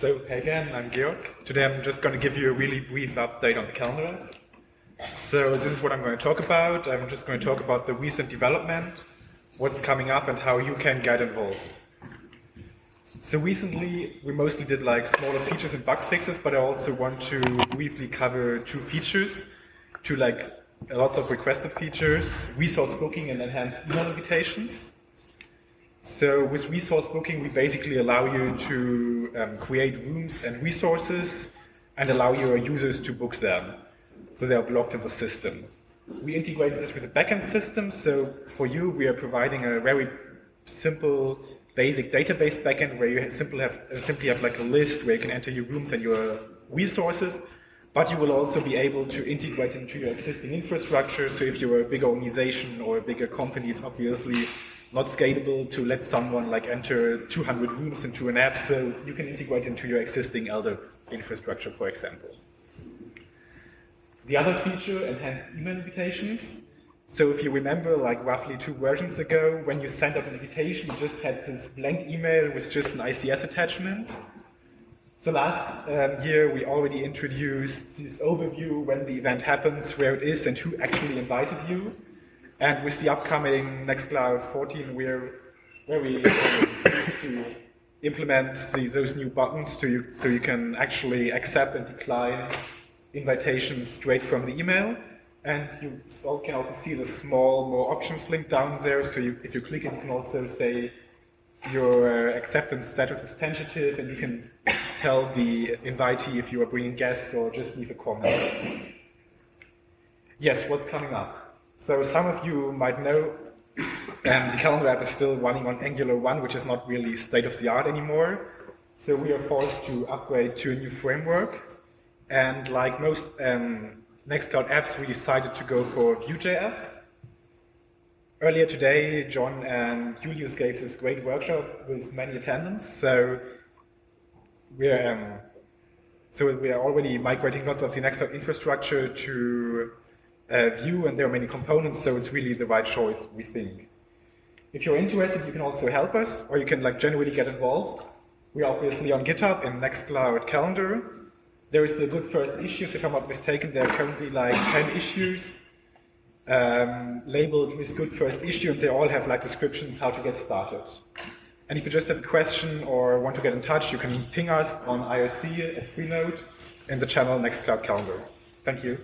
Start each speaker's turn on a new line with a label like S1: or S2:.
S1: So, hey again, I'm Georg. Today I'm just going to give you a really brief update on the calendar. So this is what I'm going to talk about. I'm just going to talk about the recent development, what's coming up and how you can get involved. So recently we mostly did like smaller features and bug fixes, but I also want to briefly cover two features, two like lots of requested features, resource booking and enhanced email invitations. So with resource booking, we basically allow you to um, create rooms and resources and allow your users to book them. So they are blocked in the system. We integrated this with a backend system. So for you, we are providing a very simple, basic database backend where you simply have, simply have like a list where you can enter your rooms and your resources. But you will also be able to integrate into your existing infrastructure. So if you're a big organization or a bigger company, it's obviously not scalable to let someone like enter 200 rooms into an app, so you can integrate into your existing LDAP infrastructure, for example. The other feature, enhanced email invitations. So if you remember, like roughly two versions ago, when you sent out an invitation, you just had this blank email with just an ICS attachment. So last um, year, we already introduced this overview when the event happens, where it is, and who actually invited you. And with the upcoming Nextcloud 14, we're very to implement the, those new buttons to you, so you can actually accept and decline invitations straight from the email. And you can also see the small more options link down there. So you, if you click it, you can also say your uh, acceptance status is tentative, and you can tell the invitee if you are bringing guests or just leave a comment. Yes, what's coming up? So some of you might know um, the calendar app is still running on Angular 1, which is not really state-of-the-art anymore. So we are forced to upgrade to a new framework. And like most um, Nextcloud apps, we decided to go for Vue.js. Earlier today, John and Julius gave this great workshop with many attendants. So we're um, so we are already migrating lots of the Nextcloud infrastructure to uh, Vue and there are many components, so it's really the right choice, we think. If you're interested, you can also help us, or you can like genuinely get involved. We're obviously on GitHub in Nextcloud Calendar. There is a good first issues, if I'm not mistaken, there are currently like 10 issues um, labeled with good first issue, and they all have like descriptions how to get started. And if you just have a question or want to get in touch, you can ping us on IRC at Freenode in the channel Nextcloud Calendar. Thank you.